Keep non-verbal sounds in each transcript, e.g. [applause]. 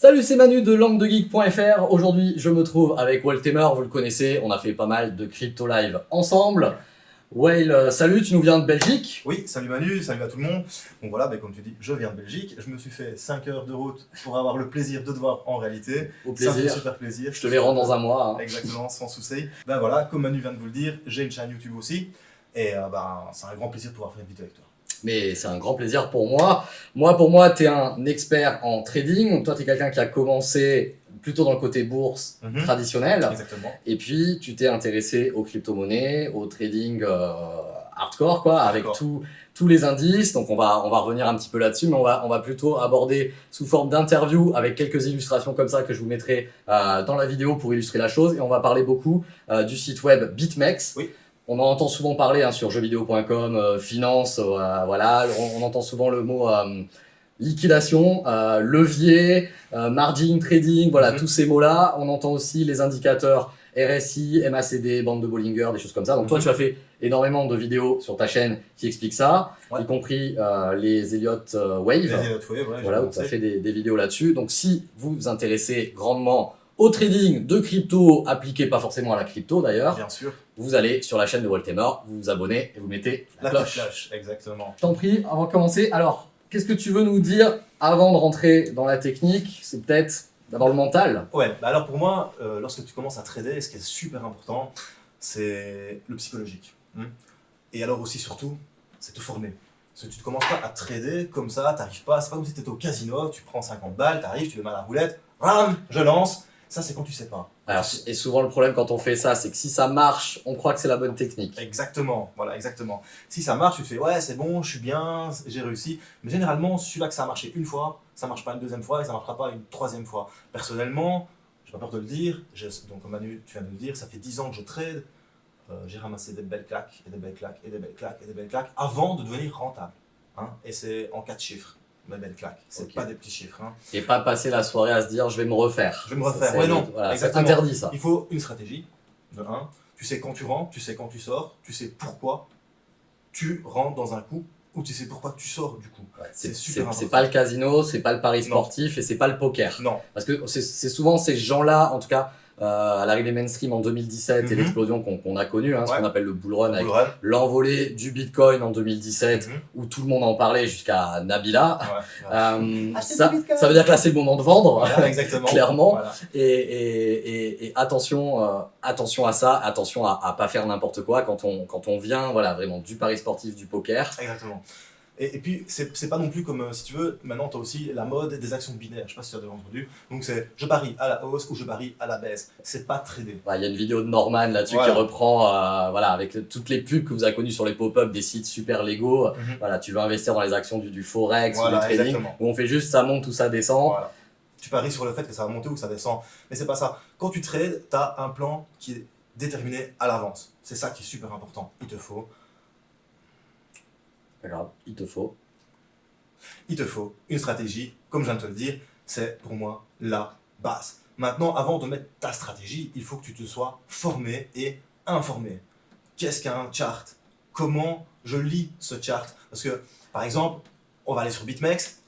Salut, c'est Manu de languedegeek.fr. Aujourd'hui, je me trouve avec Waltemer, vous le connaissez, on a fait pas mal de crypto live ensemble. Whale, euh, salut, tu nous viens de Belgique Oui, salut Manu, salut à tout le monde. Donc voilà, ben, comme tu dis, je viens de Belgique. Je me suis fait 5 heures de route pour avoir le plaisir de te voir en réalité. Au Ça me fait plaisir. super plaisir. Je te verrai dans un mois. hein. Exactement, sans souci. Ben voilà, comme Manu vient de vous le dire, j'ai une chaîne YouTube aussi. Et euh, ben, c'est un grand plaisir de pouvoir faire une vidéo avec toi. Mais c'est un grand plaisir pour moi. Moi, pour moi, tu es un expert en trading. Donc toi, tu es quelqu'un qui a commencé plutôt dans le côté bourse Mhm. traditionnel. Exactement. Et puis, tu t'es intéressé aux crypto-monnaies, au trading euh, hardcore, quoi, avec tous tous les indices. Donc, on va, on va revenir un petit peu là-dessus, mais on va, on va plutôt aborder sous forme d'interview avec quelques illustrations comme ça que je vous mettrai euh, dans la vidéo pour illustrer la chose. Et on va parler beaucoup euh, du site web BitMEX. Oui. On en entend souvent parler hein, sur jeuxvideo.com, euh, finance, euh, voilà. On, on entend souvent le mot euh, liquidation, euh, levier, margin trading, voilà, Mhm. tous ces mots-là. On entend aussi les indicateurs RSI, MACD, bande de Bollinger, des choses comme ça. Donc toi, Mhm. tu as fait énormément de vidéos sur ta chaîne qui expliquent ça, Ouais. y compris les Elliott Wave. Les Elliott Wave, ouais, Voilà, où tu as fait des, des vidéos là-dessus. Donc si vous vous intéressez grandement au trading de crypto, appliqué pas forcément à la crypto d'ailleurs, Bien sûr. vous allez sur la chaîne de Waltemer, vous vous abonnez et vous mettez la, La cloche. exactement. T'en prie, avant de commencer, alors, qu'est-ce que tu veux nous dire avant de rentrer dans la technique? C'est peut-être d'abord le mental. Ouais, bah alors pour moi, euh, lorsque tu commences à trader, ce qui est super important, c'est le psychologique. hein. Et alors aussi, surtout, c'est te former. Parce que tu ne commences pas à trader comme ça, t'arrives pas, c'est pas comme si tu étais au casino, tu prends 50 balles, t'arrives, tu les mets à la roulette, ram, je lance. Ça, c'est quand tu sais pas. Alors, et souvent le problème quand on fait ça, c'est que si ça marche, on croit que c'est la bonne technique. Exactement, voilà, exactement. Si ça marche, tu te fais, ouais, c'est bon, je suis bien, j'ai réussi. Mais généralement, celui-là que ça a marché une fois, ça marche pas une deuxième fois et ça marchera pas une troisième fois. Personnellement, j'ai pas peur de le dire, donc comme Manu, tu viens de le dire, ça fait 10 ans que je trade. Euh, j'ai ramassé des belles claques, et des belles claques, et des belles claques, et des belles claques, avant de devenir rentable. hein. Et c'est en 4 chiffres, mes belles claques. C'est Ok. pas des petits chiffres. hein. Et pas passer la soirée à se dire je vais me refaire. Je vais me refaire. Ouais, non, Voilà, c'est interdit ça. Il faut une stratégie, de 1. Tu sais quand tu rentres, tu sais quand tu sors, tu sais pourquoi tu rentres dans un coup, ou tu sais pourquoi tu sors du coup. Ouais, c'est super c'est- important. c'est pas le casino, c'est pas le pari Non. sportif et c'est pas le poker. Non, Parce que c'est souvent ces gens-là, en tout cas à l'arrivée mainstream en 2017 et Mhm. l'explosion qu'on qu'on a connue, hein, ce qu'on appelle le bull run avec l'envolée du Bitcoin en 2017 Mhm. où tout le monde en parlait jusqu'à Nabila. Ouais, ouais. Euh, ça, veut dire que là c'est le moment de vendre. Voilà, [laughs] exactement. Clairement. Voilà. Et, et, et, et attention, euh, attention à ça, attention à, à pas faire n'importe quoi quand on, quand on vient voilà, vraiment du pari sportif, du poker. Exactement. Et, et puis, c'est pas non plus comme, euh, si tu veux, maintenant tu as aussi la mode des actions binaires. Je sais pas si tu as déjà entendu. Donc, c'est je parie à la hausse ou je parie à la baisse. C'est pas trader. Voilà, Il y a une vidéo de Norman là-dessus Voilà. qui reprend euh, voilà, avec toutes les pubs que vous avez connues sur les pop-up des sites super légaux. Mhm. Voilà, tu veux investir dans les actions du, du forex ou du trading, exactement. où on fait juste ça monte ou ça descend. Voilà. Tu paries sur le fait que ça va monter ou que ça descend. Mais c'est pas ça. Quand tu trades, tu as un plan qui est déterminé à l'avance. C'est ça qui est super important. Il te faut Pas grave, il te faut. il te faut une stratégie, comme je viens de te le dire, c'est pour moi la base. Maintenant, avant de mettre ta stratégie, il faut que tu te sois formé et informé. Qu'est-ce qu'un chart? Comment je lis ce chart? Parce que, par exemple, on va aller sur BitMEX,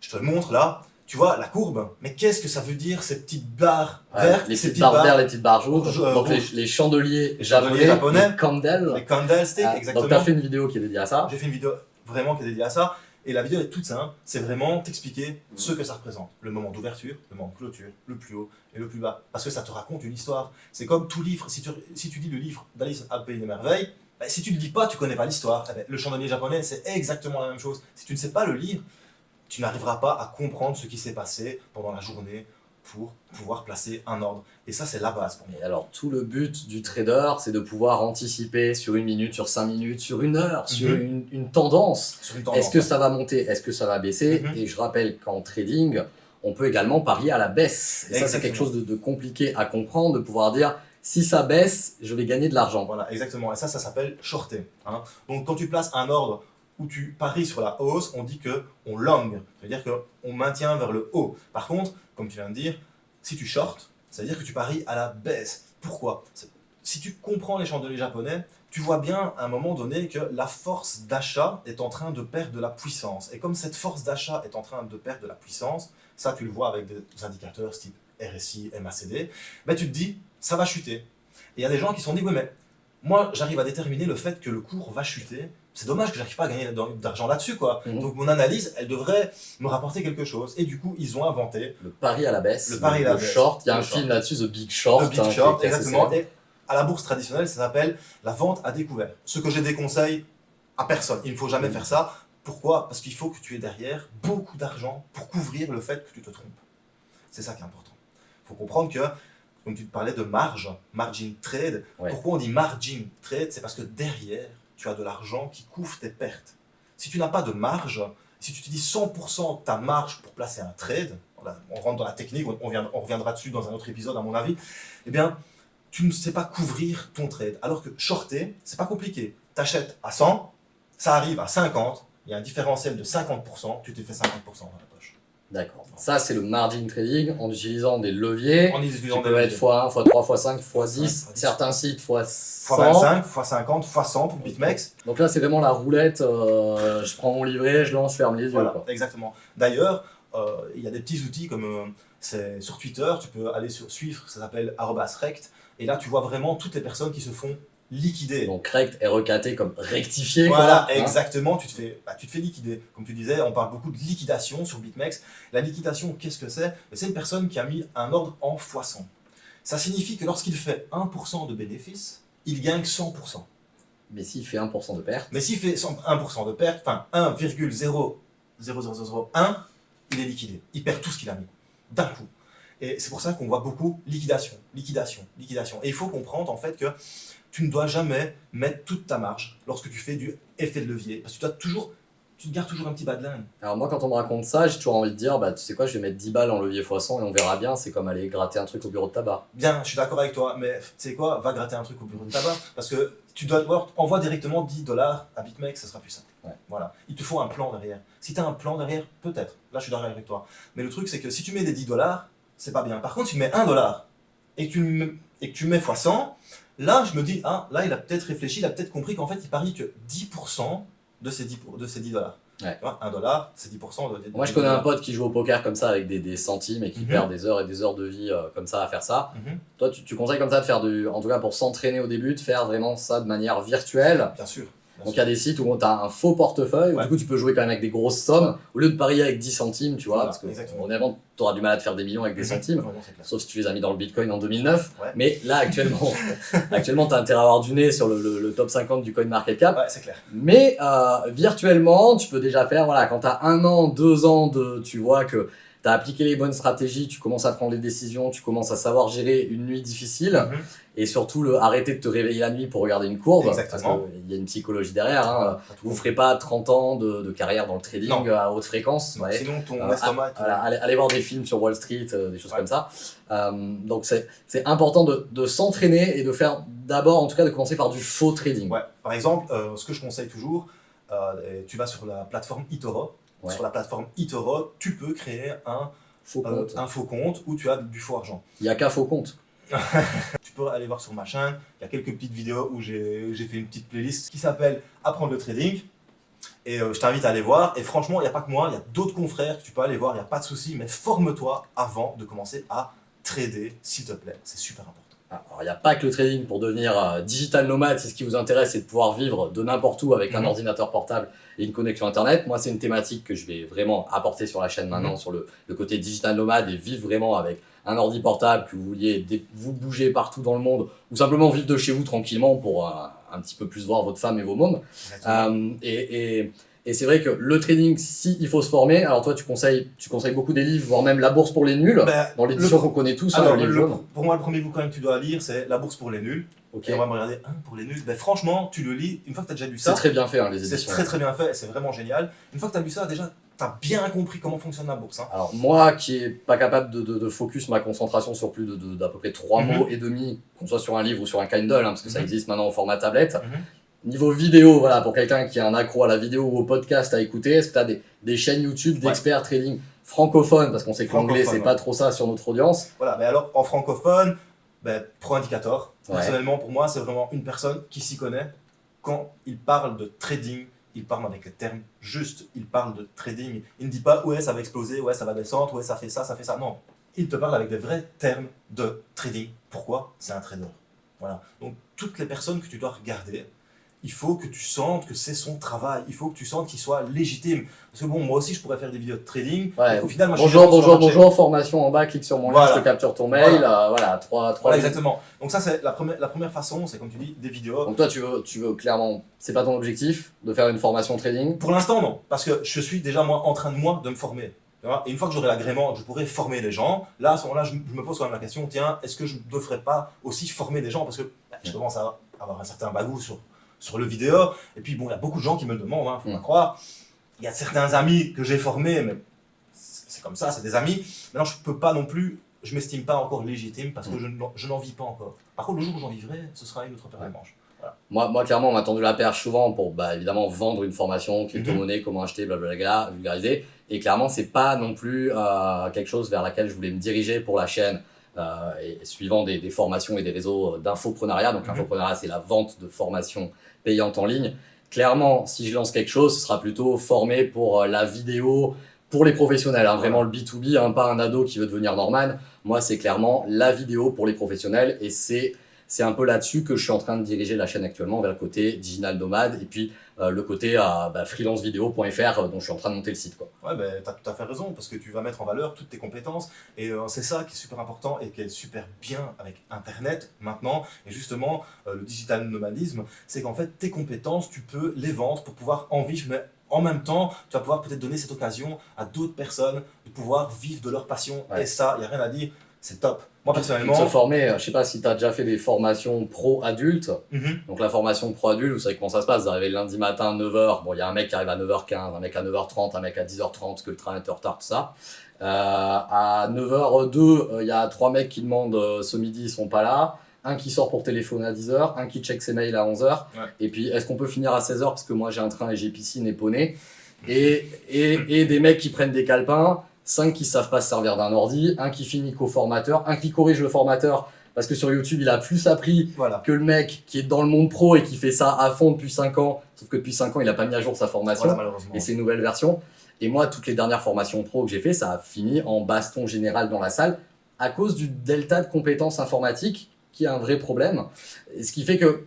je te le montre là, tu vois la courbe, mais qu'est-ce que ça veut dire ces petites barres Ouais, vertes, les ces petites barres vertes, les petites barres rouges, rouges, euh, donc les, les chandeliers Les japonais, chandeliers japonais. les candles. les candlesticks, Ah, exactement. donc tu as fait une vidéo qui est dédiée à ça. J'ai fait une vidéo vraiment qui est dédiée à ça. Et la vidéo est toute simple. C'est vraiment t'expliquer ce que ça représente. Le moment d'ouverture, le moment de clôture, le plus haut et le plus bas. Parce que ça te raconte une histoire. C'est comme tout livre. Si tu, si tu lis le livre d'Alice à Pays des Merveilles, bah, si tu ne le lis pas, tu connais pas l'histoire. Eh ben, le chandelier japonais, c'est exactement la même chose. Si tu ne sais pas le lire, tu n'arriveras pas à comprendre ce qui s'est passé pendant la journée pour pouvoir placer un ordre. Et ça, c'est la base pour moi. Et alors, tout le but du trader, c'est de pouvoir anticiper sur une minute, sur cinq minutes, sur une heure, sur Mhm. une, une tendance. Est-ce que ça va monter? Est-ce que ça va baisser? Mhm. Et je rappelle qu'en trading, on peut également parier à la baisse. Et ça, c'est quelque chose de, de compliqué à comprendre, de pouvoir dire si ça baisse, je vais gagner de l'argent. Voilà, exactement. Et ça, ça s'appelle shorter. hein. Donc, quand tu places un ordre où tu paries sur la hausse, on dit que on long. C'est-à-dire qu'on maintient vers le haut. Par contre, comme tu viens de dire, si tu short, c'est-à-dire que tu paries à la baisse. Pourquoi? Si tu comprends les chandeliers japonais, tu vois bien à un moment donné que la force d'achat est en train de perdre de la puissance. Et comme cette force d'achat est en train de perdre de la puissance, ça tu le vois avec des indicateurs type RSI, MACD, ben, tu te dis, ça va chuter. Et il y a des gens qui se sont dit, oui mais moi j'arrive à déterminer le fait que le cours va chuter, c'est dommage que j'arrive pas à gagner d'argent là-dessus quoi. Mhm. Donc mon analyse, elle devrait me rapporter quelque chose. Et du coup, ils ont inventé Le pari à la baisse. Le pari à la le baisse. short. Il y a un short. film là-dessus, The Big Short. le Big hein, Short, exactement. Et à la bourse traditionnelle, ça s'appelle la vente à découvert. Ce que je déconseille à personne. Il ne faut jamais Mhm. faire ça. Pourquoi? Parce qu'il faut que tu aies derrière beaucoup d'argent pour couvrir le fait que tu te trompes. C'est ça qui est important. Il faut comprendre que, comme tu parlais de marge, margin trade, Ouais. pourquoi on dit margin trade? C'est parce que derrière, tu as de l'argent qui couvre tes pertes. Si tu n'as pas de marge, si tu utilises 100% de ta marge pour placer un trade, on rentre dans la technique, on reviendra dessus dans un autre épisode à mon avis, eh bien, tu ne sais pas couvrir ton trade. Alors que shorter, c'est pas compliqué. Tu achètes à 100, ça arrive à 50, il y a un différentiel de 50%, tu t'es fait 50% dans la poche. D'accord. Ça, c'est le margin trading en utilisant des leviers. En utilisant des être x1, x3, x5, x10, x10. certains sites x100. x25, x50, x100 pour BitMEX. Donc là, c'est vraiment la roulette. euh, je prends mon livret, je lance, je ferme les yeux. Voilà, quoi. exactement. D'ailleurs, euh, il y a des petits outils comme euh, c'est sur Twitter, tu peux aller sur suivre, ça s'appelle rect, et là tu vois vraiment toutes les personnes qui se font liquider. Donc rect est recaté comme rectifié. Voilà, quoi, hein. exactement, tu te, fais, bah, tu te fais liquider. Comme tu disais, on parle beaucoup de liquidation sur BitMEX. La liquidation, qu'est-ce que c'est? C'est une personne qui a mis un ordre en x100. Ça signifie que lorsqu'il fait 1% de bénéfice, il gagne 100%. Mais s'il fait 1% de perte, Mais s'il fait 100 1% de perte, enfin 1,00001, il est liquidé. Il perd tout ce qu'il a mis, d'un coup. Et c'est pour ça qu'on voit beaucoup liquidation, liquidation, liquidation. Et il faut comprendre en fait que tu ne dois jamais mettre toute ta marge lorsque tu fais du effet de levier. Parce que tu, dois toujours, tu te gardes toujours un petit bas de laine. Alors moi, quand on me raconte ça, j'ai toujours envie de dire, bah tu sais quoi, je vais mettre 10 balles en levier x100 et on verra bien. C'est comme aller gratter un truc au bureau de tabac. Bien, je suis d'accord avec toi, mais tu sais quoi, va gratter un truc au bureau de tabac. Parce que tu dois voir, envoie directement 10 dollars à BitMEX, ça sera plus simple. Ouais. Voilà. Il te faut un plan derrière. Si tu as un plan derrière, peut-être. Là, je suis d'accord avec toi. Mais le truc, c'est que si tu mets des 10 dollars, c'est pas bien. Par contre, si tu mets 1 dollar et que tu, mets- et que tu mets x 100, là, je me dis, ah, là, il a peut-être réfléchi, il a peut-être compris qu'en fait, il parie que 10% de ces 10, pour- de ces 10 dollars. Ouais. Tu vois, 1 dollar, c'est 10% de, de- Moi, je connais un pote qui joue au poker comme ça avec des, des centimes et qui Mhm. perd des heures et des heures de vie euh, comme ça à faire ça. Mhm, Toi, tu, tu conseilles comme ça de faire du, en tout cas pour s'entraîner au début, de faire vraiment ça de manière virtuelle? Bien sûr. Donc il y a des sites où tu as un faux portefeuille, où Ouais. du coup tu peux jouer quand même avec des grosses sommes, au lieu de parier avec 10 centimes, tu vois, Voilà, parce que honnêtement, tu auras du mal à te faire des millions avec des Mhm. centimes. Ouais. Sauf si tu les as mis dans le Bitcoin en 2009. Ouais. Mais là, actuellement, [laughs] actuellement tu as intérêt à avoir du nez sur le, le- le top 50 du coin market cap. Ouais, c'est clair. Mais euh, virtuellement, tu peux déjà faire, voilà, quand tu as un an, deux ans de, tu vois que tu as appliqué les bonnes stratégies, tu commences à prendre les décisions, tu commences à savoir gérer une nuit difficile Mhm. et surtout le, arrêter de te réveiller la nuit pour regarder une courbe. Exactement. Parce qu'il y a une psychologie derrière. Hein. Vous ferez pas 30 ans de, de carrière dans le trading Non. à haute fréquence. Non, ouais. Sinon, ton Euh, estomac. allez, allez voir des films sur Wall Street, euh, des choses Ouais. comme ça. Euh, donc c'est important de, de s'entraîner et de faire d'abord, en tout cas, de commencer par du faux trading. Ouais. Par exemple, euh, ce que je conseille toujours, tu vas sur la plateforme eToro. Ouais. Sur la plateforme eToro, tu peux créer un, Faux compte. un faux compte où tu as du faux argent. Il y a qu'un faux compte. [laughs] Tu peux aller voir sur ma chaîne, il y a quelques petites vidéos où j'ai j'ai fait une petite playlist qui s'appelle Apprendre le trading. Et euh, je t'invite à aller voir. Et franchement, il n'y a pas que moi, il y a d'autres confrères que tu peux aller voir, il n'y a pas de souci. Mais forme-toi avant de commencer à trader, s'il te plaît. C'est super important. Alors, il n'y a pas que le trading pour devenir euh, digital nomade. Si ce qui vous intéresse, c'est de pouvoir vivre de n'importe où avec un Mhm. ordinateur portable et une connexion Internet. Moi, c'est une thématique que je vais vraiment apporter sur la chaîne maintenant, Mhm. sur le, le côté digital nomade et vivre vraiment avec un ordi portable, que vous vouliez vous bouger partout dans le monde ou simplement vivre de chez vous tranquillement pour euh, un petit peu plus voir votre femme et vos mômes. Euh, et et, et c'est vrai que le trading, si il faut se former, alors toi, tu conseilles, tu conseilles beaucoup des livres, voire même La bourse pour les nuls, Ben, dans l'édition qu'on connaît tous, hein, alors, le le- pour moi, le premier bouquin que tu dois lire, c'est La bourse pour les nuls. Ok. Et on va me regarder, un pour les nuls. Ben, franchement, tu le lis, une fois que tu as déjà lu C'est ça, très bien fait, hein, les c'est éditions. très très bien fait, c'est vraiment génial. Une fois que tu as lu ça, déjà, tu as bien compris comment fonctionne la bourse. hein. Alors moi qui est pas capable de, de- de focus ma concentration sur plus de- d'à peu près trois Mhm. mots et demi, qu'on soit sur un livre ou sur un Kindle, hein, parce que ça Mhm. existe maintenant au format tablette. Mhm. Niveau vidéo, voilà, pour quelqu'un qui est un accro à la vidéo ou au podcast à écouter, est-ce que tu as des, des chaînes YouTube d'experts trading francophones, parce qu'on sait que l'anglais c'est pas trop ça sur notre audience. Voilà, mais alors en francophone, ben, Pro Indicator, Ouais. personnellement pour moi, c'est vraiment une personne qui s'y connaît quand il parle de trading il parle avec les termes justes, il parle de trading. Il ne dit pas ouais ça va exploser, ouais ça va descendre, ouais ça fait ça, ça fait ça. Non, il te parle avec des vrais termes de trading. Pourquoi? C'est un trader. Voilà. Donc toutes les personnes que tu dois regarder, il faut que tu sentes que c'est son travail. Il faut que tu sentes qu'il soit légitime. Parce que bon, moi aussi, je pourrais faire des vidéos de trading. Ouais. Au final, moi, Bonjour, bonjour, bonjour, formation en bas, clique sur mon lien, Voilà. je te capture ton mail, Voilà. euh, voilà, trois, trois Voilà, exactement. Donc ça, c'est la première, la première façon, c'est comme tu dis, des vidéos. Donc toi, tu veux, tu veux clairement, c'est pas ton objectif de faire une formation trading? Pour l'instant, non. Parce que je suis déjà, moi, en train de moi, de me former. Et une fois que j'aurai l'agrément, je pourrai former les gens. Là, à ce moment-là, je, je me pose quand même la question, tiens, est-ce que je ne devrais pas aussi former des gens? Parce que bah, je commence à avoir un certain bagou sur, sur le vidéo. Et puis, bon, il y a beaucoup de gens qui me le demandent, hein, faut pas Mm. croire. Il y a certains amis que j'ai formés, mais c'est comme ça, c'est des amis. Maintenant, je peux pas non plus, je m'estime pas encore légitime parce que Mm. je n'en- vis pas encore. Par contre, le jour où j'en vivrai, ce sera une autre paire de manches. moi, moi, clairement, on m'a tendu la perche souvent pour, bah, évidemment, vendre une formation, crypto-monnaie, comment acheter, blablabla, vulgariser. Et clairement, c'est pas non plus euh, quelque chose vers laquelle je voulais me diriger pour la chaîne. euh, et suivant des, des formations et des réseaux d'infoprenariat. Donc, Mhm. l'infoprenariat, c'est la vente de formations payantes en ligne. Clairement, si je lance quelque chose, ce sera plutôt formé pour euh, la vidéo, pour les professionnels, hein, vraiment le B2B, hein, pas un ado qui veut devenir Norman. Moi, c'est clairement la vidéo pour les professionnels et c'est c'est un peu là-dessus que je suis en train de diriger la chaîne actuellement vers le côté digital nomade et puis euh, le côté euh, bah, freelancevideo.fr euh, dont je suis en train de monter le site. Quoi. Ouais, ben, tu as tout à fait raison, parce que tu vas mettre en valeur toutes tes compétences. Et euh, c'est ça qui est super important et qui est super bien avec Internet maintenant. Et justement, le digital nomadisme, c'est qu'en fait, tes compétences, tu peux les vendre pour pouvoir en vivre, mais en même temps, tu vas pouvoir peut-être donner cette occasion à d'autres personnes de pouvoir vivre de leur passion. Ouais. Et ça, il n'y a rien à dire, c'est top. Moi, personnellement, se former, euh, je sais pas si tu as déjà fait des formations pro-adultes. Mhm. Donc la formation pro-adulte, vous savez comment ça se passe, vous arrivez le lundi matin à 9h, bon il y a un mec qui arrive à 9h15, un mec à 9h30, un mec à 10h30 parce que le train est en retard, tout ça. Euh, à 9h02, euh, il y a trois mecs qui demandent euh, ce midi, ils sont pas là. Un qui sort pour téléphoner à 10h, un qui check ses mails à 11h. Ouais. Et puis est-ce qu'on peut finir à 16h parce que moi j'ai un train et j'ai piscine et poney. [laughs] Et, et, et des mecs qui prennent des calepins, cinq qui savent pas se servir d'un ordi, un qui finit co-formateur, un qui corrige le formateur parce que sur YouTube il a plus appris voilà. que le mec qui est dans le monde pro et qui fait ça à fond depuis 5 ans, sauf que depuis 5 ans, il a pas mis à jour sa formation Voilà, et ses nouvelles versions. Et moi, toutes les dernières formations pro que j'ai fait, ça a fini en baston général dans la salle à cause du delta de compétences informatiques qui est un vrai problème. Ce qui fait que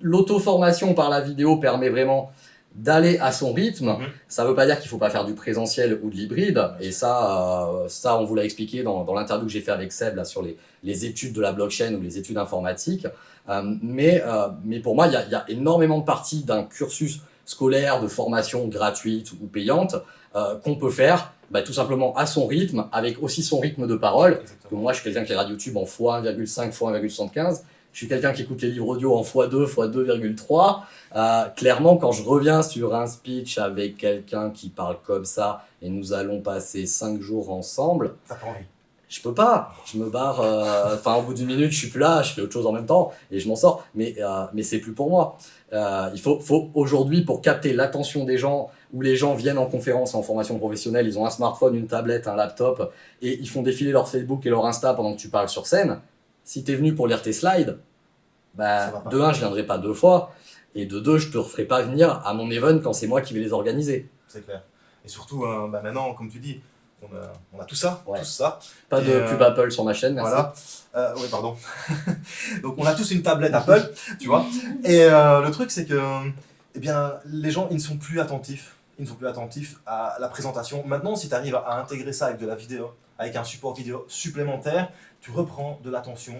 l'auto-formation par la vidéo permet vraiment d'aller à son rythme. Mhm. Ça veut pas dire qu'il faut pas faire du présentiel ou de l'hybride. Et ça, euh, ça, on vous l'a expliqué dans, dans l'interview que j'ai fait avec Seb là, sur les, les études de la blockchain ou les études informatiques. Euh, mais, euh, mais pour moi, il y y a énormément de parties d'un cursus scolaire, de formation gratuite ou payante, qu'on peut faire bah, tout simplement à son rythme, avec aussi son rythme de parole. Moi, je suis quelqu'un qui regarde YouTube en x1,5, x1,75. Je suis quelqu'un qui écoute les livres audio en x2, x2,3. Euh, clairement, quand je reviens sur un speech avec quelqu'un qui parle comme ça, et nous allons passer 5 jours ensemble, envie. je peux pas. Je me barre. euh, Enfin, au bout d'une minute, je suis plus là. Je fais autre chose en même temps et je m'en sors. Mais euh, mais c'est plus pour moi. Euh, il faut faut aujourd'hui pour capter l'attention des gens où les gens viennent en conférence en formation professionnelle, ils ont un smartphone, une tablette, un laptop et ils font défiler leur Facebook et leur Insta pendant que tu parles sur scène. Si tu es venu pour lire tes slides, bah, de un, je viendrai pas deux fois et de deux, je te referai pas venir à mon event quand c'est moi qui vais les organiser. C'est clair. Et surtout, euh, bah, maintenant, comme tu dis, on a, on a tout ça, Ouais. tout ça. Pas Et, de euh, pub Apple sur ma chaîne, merci. Voilà. Euh, oui, pardon. [laughs] Donc, on a tous une tablette Apple, tu vois. Et euh, le truc, c'est que, eh bien, les gens, ils ne sont plus attentifs. Ils ne sont plus attentifs à la présentation. Maintenant, si tu arrives à intégrer ça avec de la vidéo, avec un support vidéo supplémentaire, tu reprends de l'attention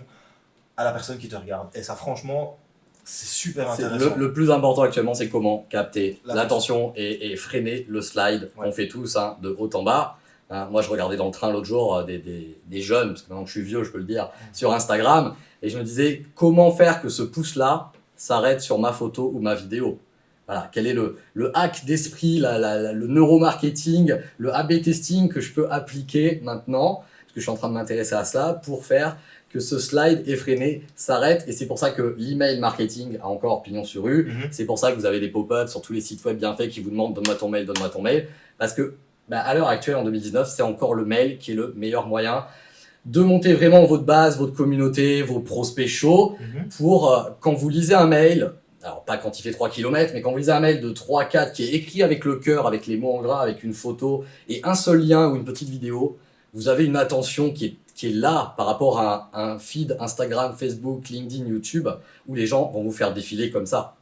à la personne qui te regarde. Et ça, franchement, c'est super intéressant. le, le plus important actuellement, c'est comment capter La l'attention et, et freiner le slide. Ouais. On fait tous hein, de haut en bas. Hein, moi, je regardais dans le train l'autre jour euh, des, des- des jeunes, parce que maintenant que je suis vieux, je peux le dire, sur Instagram, et je me disais comment faire que ce pouce-là s'arrête sur ma photo ou ma vidéo? Voilà, quel est le, le hack d'esprit, le neuromarketing, le A-B testing que je peux appliquer maintenant, parce que je suis en train de m'intéresser à cela, pour faire que ce slide effréné s'arrête. Et c'est pour ça que l'email marketing a encore pignon sur rue. Mhm. C'est pour ça que vous avez des pop-ups sur tous les sites web bien faits qui vous demandent donne-moi ton mail, donne-moi ton mail. Parce que bah, à l'heure actuelle, en 2019, c'est encore le mail qui est le meilleur moyen de monter vraiment votre base, votre communauté, vos prospects chauds Mhm. pour, euh, quand vous lisez un mail, alors pas quand il fait 3 km, mais quand vous lisez un mail de 3-4 qui est écrit avec le cœur, avec les mots en gras, avec une photo et un seul lien ou une petite vidéo, vous avez une attention qui est, qui est là par rapport à un, un feed Instagram, Facebook, LinkedIn, YouTube, où les gens vont vous faire défiler comme ça.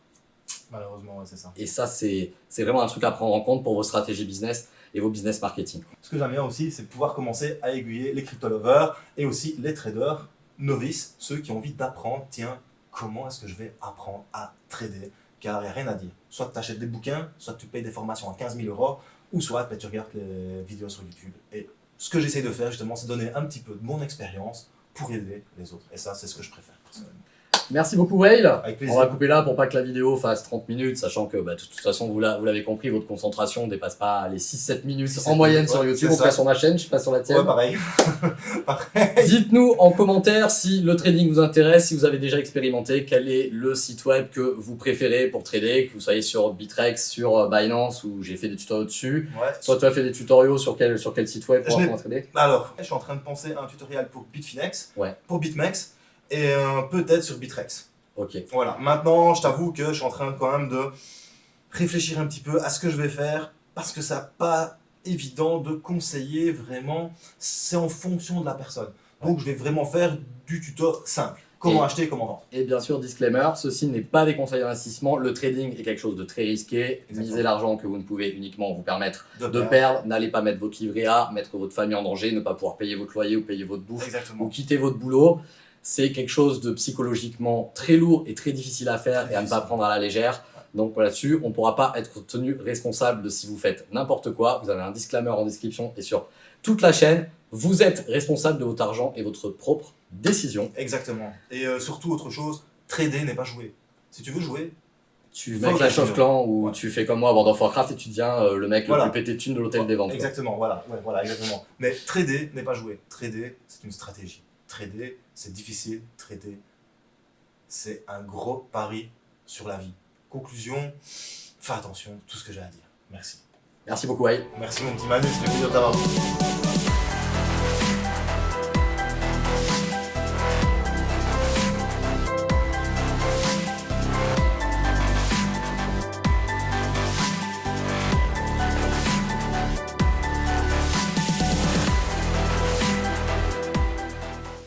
Malheureusement, ouais, c'est ça. Et ça, c'est c'est vraiment un truc à prendre en compte pour vos stratégies business et vos business marketing. Ce que j'aime bien aussi, c'est pouvoir commencer à aiguiller les crypto lovers et aussi les traders novices, ceux qui ont envie d'apprendre, tiens, comment est-ce que je vais apprendre à trader Car il n'y a rien à dire. Soit tu achètes des bouquins, soit tu payes des formations à 15 000 euros, ou soit ben, tu regardes les vidéos sur YouTube. Et ce que j'essaie de faire, justement, c'est donner un petit peu de mon expérience pour aider les autres. Et ça, c'est ce que je préfère, personnellement. Merci beaucoup Whale. Avec plaisir. On va couper là pour pas que la vidéo fasse 30 minutes, sachant que bah, de toute façon, vous la- vous l'avez compris, votre concentration ne dépasse pas les 6-7 minutes 6-7 en moyenne minutes, sur YouTube, ça. sur ma chaîne, je sais pas sur la tienne. Ouais, pareil. [laughs] pareil. Dites-nous en commentaire si le trading vous intéresse, si vous avez déjà expérimenté, quel est le site web que vous préférez pour trader, que vous soyez sur Bitrex, sur euh, Binance, où j'ai fait des tutoriaux dessus. Ouais. Soit tu as fait des tutoriaux sur quel, sur quel site web pour apprendre à trader? Alors, je suis en train de penser à un tutoriel pour Bitfinex, Ouais. pour BitMEX, et peut-être sur Bitrex. Ok. Voilà, maintenant, je t'avoue que je suis en train quand même de réfléchir un petit peu à ce que je vais faire, parce que ça pas évident de conseiller vraiment, c'est en fonction de la personne. Donc, je vais vraiment faire du tuto simple. Comment Et- acheter, comment vendre. Et bien sûr, disclaimer, ceci n'est pas des conseils d'investissement. Le trading est quelque chose de très risqué. Exactement. Misez l'argent que vous ne pouvez uniquement vous permettre de perdre. perdre. N'allez pas mettre votre livret A, mettre votre famille en danger, ne pas pouvoir payer votre loyer ou payer votre bouffe ou Exactement. quitter votre boulot. C'est quelque chose de psychologiquement très lourd et très difficile à faire et à ne pas prendre à la légère. Donc là-dessus, on ne pourra pas être tenu responsable de si vous faites n'importe quoi. Vous avez un disclaimer en description et sur toute la chaîne. Vous êtes responsable de votre argent et votre propre décision. Exactement. Et euh, surtout, autre chose, trader n'est pas jouer. Si tu veux jouer, Tu mets Clash of Clans ou Ouais. tu fais comme moi à World of Warcraft et tu deviens euh, le mec Voilà. le plus pété de thunes de l'hôtel des ventes. quoi. Exactement, voilà, ouais, voilà, exactement. Mais trader n'est pas jouer. Trader, c'est une stratégie. Trader, c'est difficile. Trader, c'est un gros pari sur la vie. Conclusion, fais attention, tout ce que j'ai à dire. Merci. Merci beaucoup, Wai. Merci mon petit Manu, c'était plaisir de t'avoir.